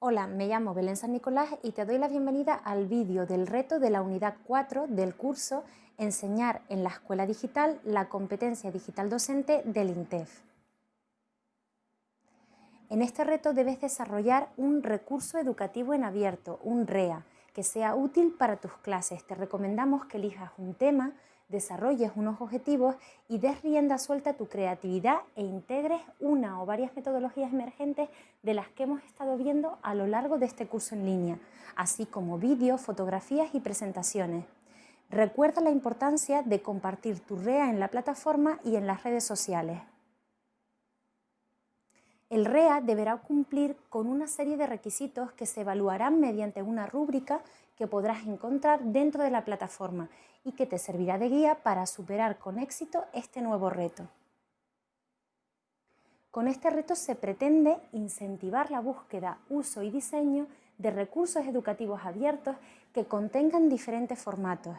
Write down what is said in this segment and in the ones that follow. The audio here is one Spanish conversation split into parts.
Hola, me llamo Belén San Nicolás y te doy la bienvenida al vídeo del reto de la unidad 4 del curso Enseñar en la Escuela Digital la competencia digital docente del INTEF. En este reto debes desarrollar un recurso educativo en abierto, un REA, que sea útil para tus clases. Te recomendamos que elijas un tema desarrolles unos objetivos y des rienda suelta a tu creatividad e integres una o varias metodologías emergentes de las que hemos estado viendo a lo largo de este curso en línea, así como vídeos, fotografías y presentaciones. Recuerda la importancia de compartir tu REA en la plataforma y en las redes sociales. El REA deberá cumplir con una serie de requisitos que se evaluarán mediante una rúbrica que podrás encontrar dentro de la plataforma y que te servirá de guía para superar con éxito este nuevo reto. Con este reto se pretende incentivar la búsqueda, uso y diseño de recursos educativos abiertos que contengan diferentes formatos,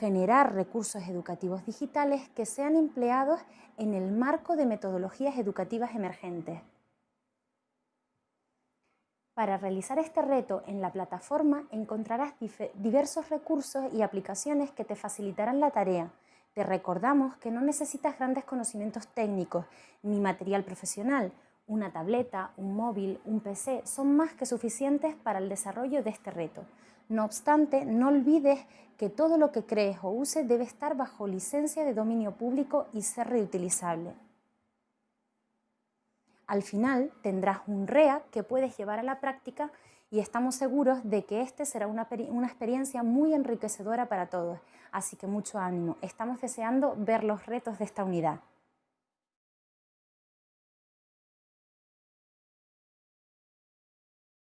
generar recursos educativos digitales que sean empleados en el marco de metodologías educativas emergentes. Para realizar este reto en la plataforma encontrarás diversos recursos y aplicaciones que te facilitarán la tarea. Te recordamos que no necesitas grandes conocimientos técnicos ni material profesional. Una tableta, un móvil, un PC son más que suficientes para el desarrollo de este reto. No obstante, no olvides que todo lo que crees o uses debe estar bajo licencia de dominio público y ser reutilizable. Al final tendrás un REA que puedes llevar a la práctica y estamos seguros de que este será una, una, experiencia muy enriquecedora para todos. Así que mucho ánimo. Estamos deseando ver los retos de esta unidad.